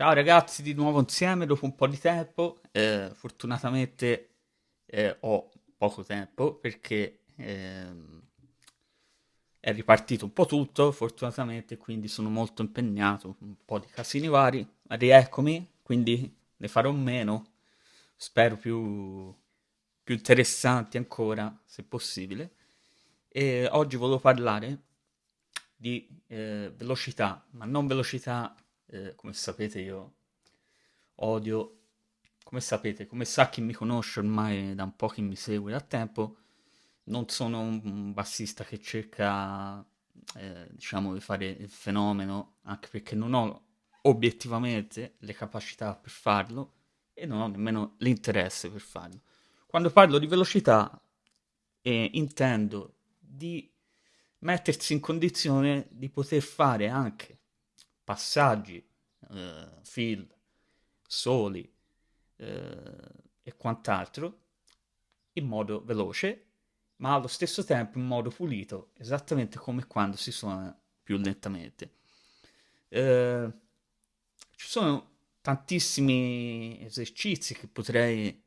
Ciao ragazzi, di nuovo insieme dopo un po' di tempo. Eh, fortunatamente eh, ho poco tempo perché ehm, è ripartito un po' tutto, fortunatamente, quindi sono molto impegnato, un po' di casini vari. Rieccomi, quindi ne farò meno, spero più, più interessanti ancora, se possibile. E oggi volevo parlare di eh, velocità, ma non velocità eh, come sapete io odio, come sapete, come sa chi mi conosce ormai da un po' che mi segue da tempo, non sono un bassista che cerca, eh, diciamo, di fare il fenomeno, anche perché non ho obiettivamente le capacità per farlo e non ho nemmeno l'interesse per farlo. Quando parlo di velocità eh, intendo di mettersi in condizione di poter fare anche passaggi, eh, fill, soli eh, e quant'altro in modo veloce, ma allo stesso tempo in modo pulito, esattamente come quando si suona più lentamente. Eh, ci sono tantissimi esercizi che potrei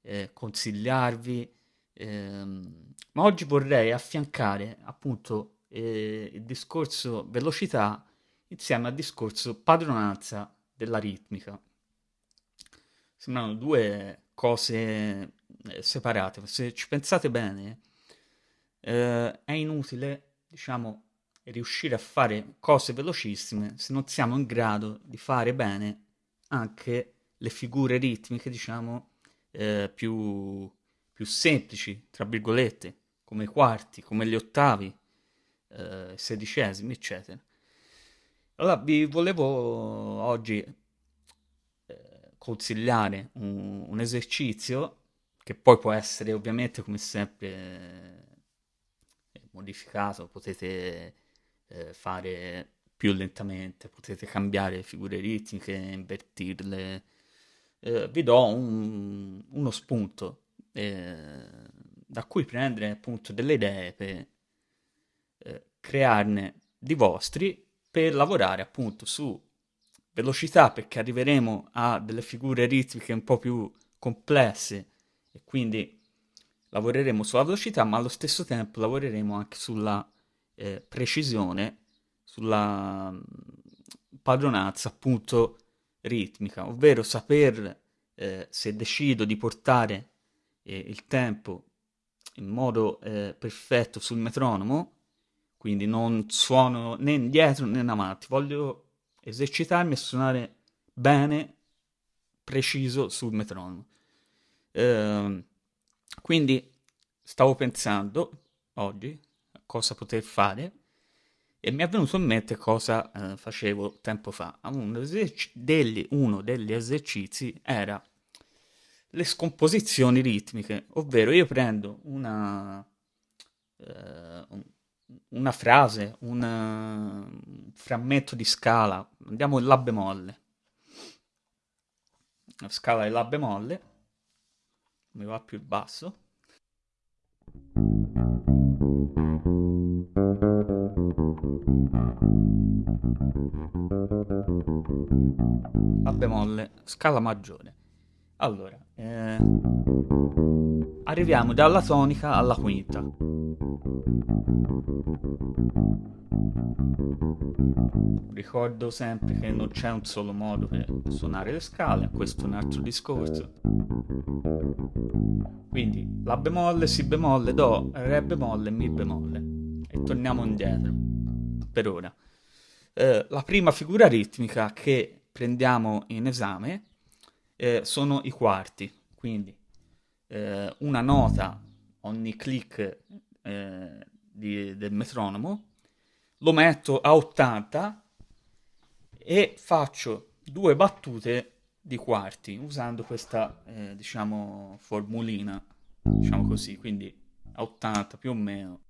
eh, consigliarvi, ehm, ma oggi vorrei affiancare appunto eh, il discorso velocità insieme al discorso padronanza della ritmica. Sembrano due cose eh, separate, se ci pensate bene, eh, è inutile, diciamo, riuscire a fare cose velocissime se non siamo in grado di fare bene anche le figure ritmiche, diciamo, eh, più, più semplici, tra virgolette, come i quarti, come gli ottavi, eh, sedicesimi, eccetera. Allora, vi volevo oggi eh, consigliare un, un, esercizio che poi può essere ovviamente come sempre eh, modificato, potete eh, fare più lentamente, potete cambiare figure ritmiche, invertirle. Eh, vi do un, uno spunto da cui prendere appunto delle idee per crearne di vostri per lavorare appunto su velocità perché arriveremo a delle figure ritmiche un po' più complesse e quindi lavoreremo sulla velocità ma allo stesso tempo lavoreremo anche sulla eh, precisione, sulla mm, padronanza appunto ritmica, ovvero saper eh, se decido di portare eh, il tempo in modo eh, perfetto sul metronomo quindi non suono né indietro né in avanti, voglio esercitarmi e suonare bene, preciso sul metronomo. Eh, quindi stavo pensando oggi a cosa poter fare e mi è venuto in mente cosa eh, facevo tempo fa. Uno degli, uno degli esercizi era le scomposizioni ritmiche, ovvero io prendo una, eh, una frase, un, frammento di scala, andiamo in La bemolle. La scala di La bemolle, mi va più il basso. La bemolle, scala maggiore. Allora, eh, arriviamo dalla tonica alla quinta. Ricordo sempre che non c'è un solo modo per suonare le scale, questo è un altro discorso. Quindi La bemolle, Si bemolle, Do, Re bemolle, Mi bemolle. E torniamo indietro, per ora. Eh, la prima figura ritmica che prendiamo in esame eh, sono i quarti, quindi eh, una nota ogni click eh, di, del metronomo, lo metto a 80 e faccio due battute di quarti usando questa eh, diciamo formulina diciamo così quindi a 80 più o meno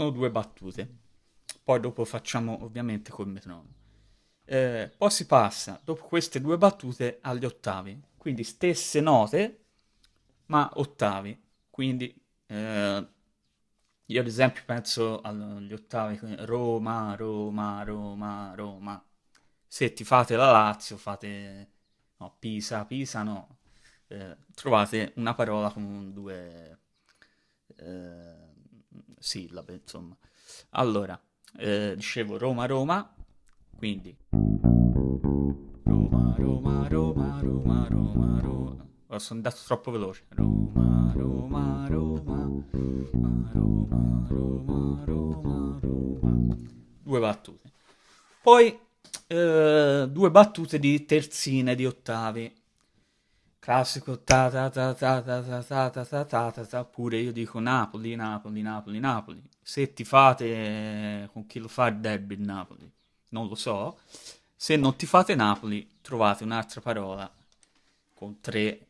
sono due battute. Poi dopo facciamo ovviamente col metronomo. Eh, poi si passa, dopo queste due battute, agli ottavi. Quindi stesse note, ma ottavi. Quindi eh, io ad esempio penso agli ottavi Roma, Roma, Roma, Roma. Se ti fate la Lazio, fate no, Pisa, Pisa no. Eh, trovate una parola con due eh, sillabe, insomma. Allora, eh, dicevo Roma, Roma, quindi sono andato troppo veloce. Roma, Roma, Roma, Roma, Roma, Roma, Roma. Due battute. Poi eh, due battute di terzine di ottavi. Classico ta ta ta ta ta ta ta ta ta ta ta ta pure io dico Napoli, Napoli, Napoli, Napoli. Se ti fate con chi lo fa il derby il Napoli, non lo so. Se non ti fate Napoli, trovate un'altra parola con tre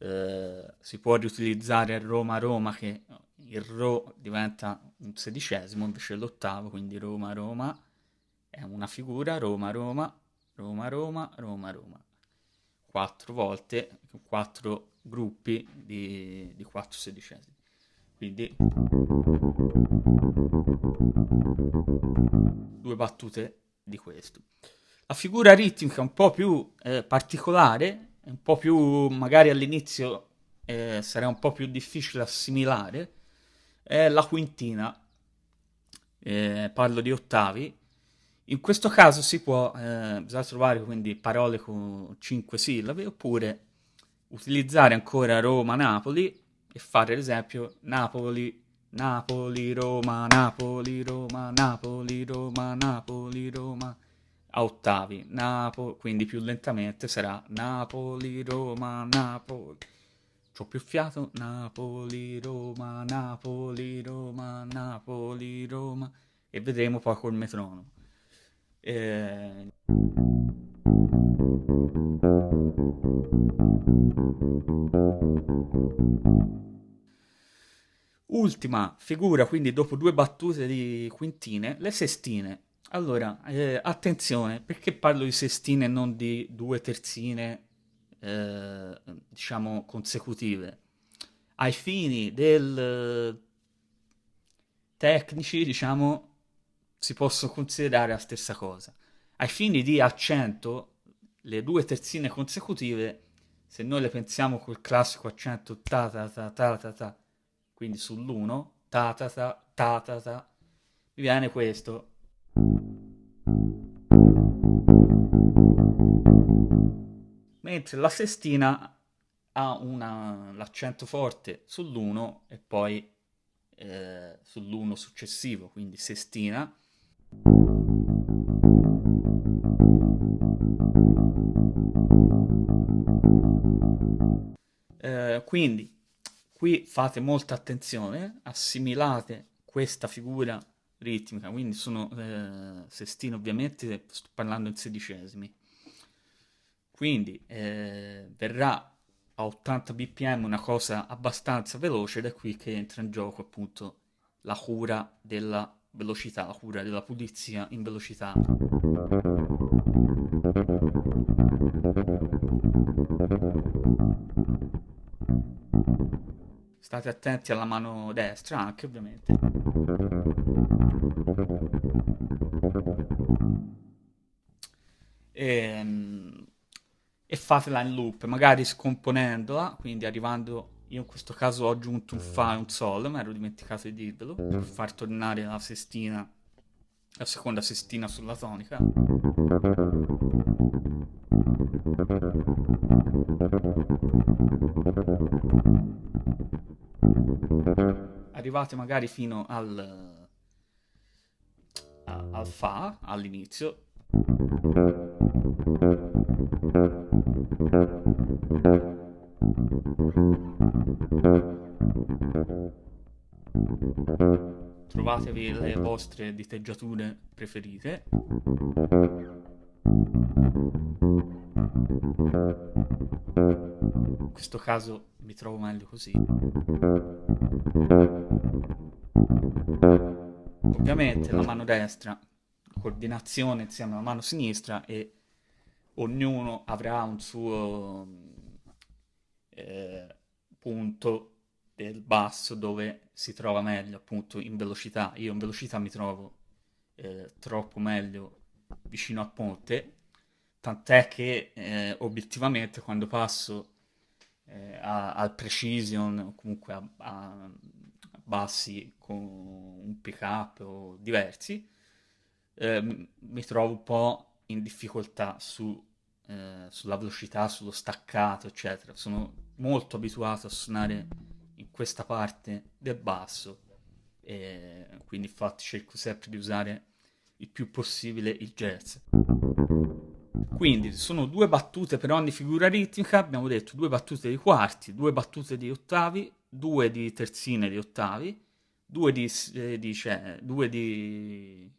eh, si può riutilizzare Roma-Roma che il Ro diventa un sedicesimo invece l'ottavo, quindi Roma-Roma è una figura, Roma-Roma, Roma-Roma, Roma-Roma. Quattro volte, quattro gruppi di, di quattro sedicesimi. Quindi due battute di questo. La figura ritmica un po' più eh, particolare un po' più, magari all'inizio eh, sarà un po' più difficile assimilare, è la quintina. Eh, parlo di ottavi. In questo caso si può, eh, bisogna trovare quindi parole con cinque sillabe oppure utilizzare ancora Roma-Napoli e fare ad esempio Napoli, Napoli, Roma, Napoli, Roma, Napoli, Roma, Napoli, Roma a ottavi, Napoli, quindi più lentamente sarà Napoli, Roma, Napoli. C'ho più fiato, Napoli, Roma, Napoli, Roma, Napoli, Roma. E vedremo poi col metronomo. Eh... Ultima figura, quindi dopo due battute di quintine, le sestine. Allora, eh, attenzione, perché parlo di sestine e non di due terzine, eh, diciamo, consecutive? Ai fini del tecnici, diciamo, si possono considerare la stessa cosa. Ai fini di accento, le due terzine consecutive, se noi le pensiamo col classico accento ta ta ta ta ta ta, quindi sull'1, ta ta ta ta ta ta, mi viene questo Mentre la sestina ha una, l'accento forte sull'1 e poi eh, sull'1 successivo, quindi sestina. Eh, quindi qui fate molta attenzione, assimilate questa figura ritmica, quindi sono eh, sestine ovviamente, sto parlando in sedicesimi. Quindi eh, verrà a 80 bpm una cosa abbastanza veloce ed è qui che entra in gioco appunto la cura della velocità, la cura della pulizia in velocità. State attenti alla mano destra anche ovviamente. E, ehm, e fatela in loop, magari scomponendola, quindi arrivando, io in questo caso ho aggiunto un Fa e un Sol, mi ero dimenticato di dirvelo, per far tornare la sestina, la seconda sestina sulla tonica. Arrivate magari fino al, al Fa all'inizio. Trovatevi le vostre diteggiature preferite. In questo caso mi trovo meglio così. Ovviamente la mano destra, coordinazione insieme alla mano sinistra e ognuno avrà un suo eh, punto del basso dove si trova meglio, appunto in velocità. Io in velocità mi trovo eh, troppo meglio vicino al ponte, tant'è che eh, obiettivamente quando passo eh, a, al precision o comunque a, a, bassi con un pick up o diversi, eh, mi trovo un po' in difficoltà su, eh, sulla velocità, sullo staccato, eccetera. Sono molto abituato a suonare in questa parte del basso e quindi infatti cerco sempre di usare il più possibile il jazz. Quindi sono due battute per ogni figura ritmica, abbiamo detto due battute di quarti, due battute di ottavi, due di terzine di ottavi, due di, eh, di, cioè, due di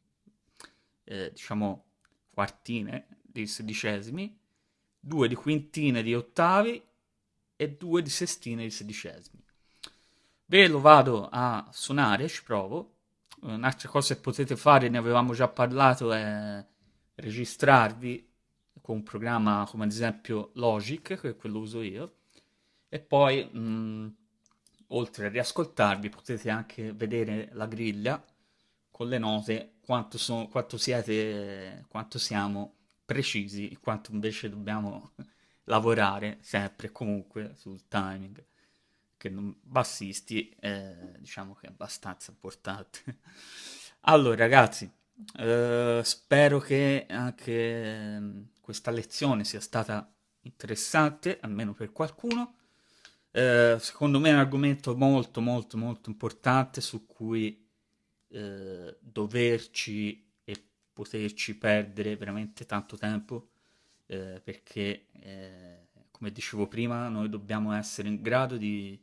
eh, diciamo quartine di sedicesimi, due di quintine di ottavi e due di sestine di sedicesimi. Ve lo vado a suonare, ci provo. Un'altra cosa che potete fare, ne avevamo già parlato, è registrarvi con un programma come ad esempio Logic, che è quello uso io, e poi mh, oltre a riascoltarvi potete anche vedere la griglia con le note, quanto, sono, quanto siete, quanto siamo precisi, quanto invece dobbiamo lavorare sempre e comunque sul timing che non, bassisti eh, diciamo che è abbastanza importante. Allora ragazzi eh, spero che anche mm, questa lezione sia stata interessante almeno per qualcuno. Eh, secondo me è un argomento molto molto molto importante su cui eh, doverci e poterci perdere veramente tanto tempo eh, perché, eh, come dicevo prima, noi dobbiamo essere in grado di,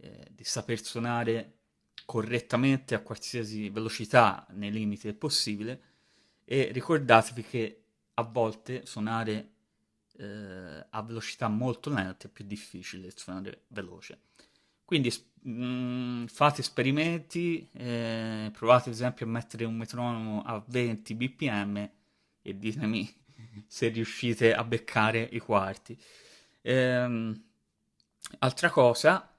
eh, di saper suonare correttamente a qualsiasi velocità nei limiti del possibile e ricordatevi che a volte suonare eh, a velocità molto lenta è più difficile suonare veloce. Quindi mh, mm, fate esperimenti, eh, provate ad esempio a mettere un metronomo a 20 bpm e ditemi se riuscite a beccare i quarti. Ehm, altra cosa,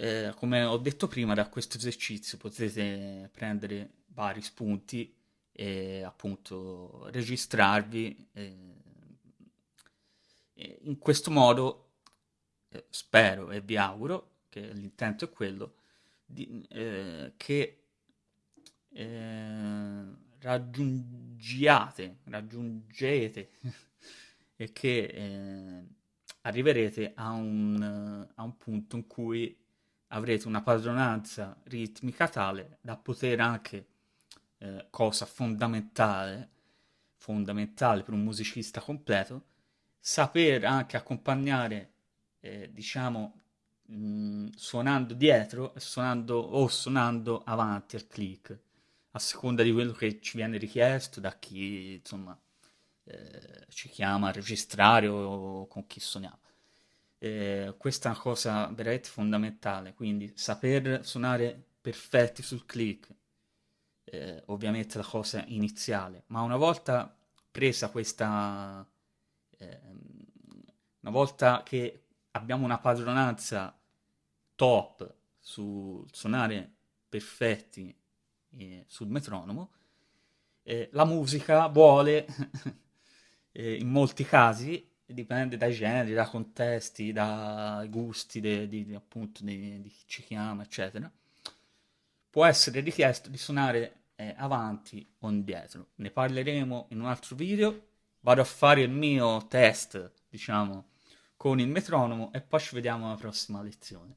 eh, come ho detto prima, da questo esercizio potete prendere vari spunti e appunto registrarvi. Eh, in questo modo eh, spero e vi auguro che l'intento è quello di, eh, che eh, raggiungiate, raggiungete e che eh, arriverete a un, a un punto in cui avrete una padronanza ritmica tale da poter anche, eh, cosa fondamentale, fondamentale per un musicista completo, saper anche accompagnare, eh, diciamo, mh, suonando dietro suonando, o suonando avanti al click a seconda di quello che ci viene richiesto da chi insomma eh, ci chiama a registrare o, con chi suoniamo. Eh, questa è una cosa veramente fondamentale, quindi saper suonare perfetti sul click, eh, ovviamente la cosa iniziale, ma una volta presa questa, ehm, una volta che abbiamo una padronanza top sul suonare perfetti eh, sul metronomo, eh, la musica vuole, eh, in molti casi, dipende dai generi, da contesti, dai gusti di, di, appunto di, di, chi ci chiama, eccetera, può essere richiesto di suonare eh, avanti o indietro. Ne parleremo in un altro video. Vado a fare il mio test, diciamo, con il metronomo e poi ci vediamo alla prossima lezione.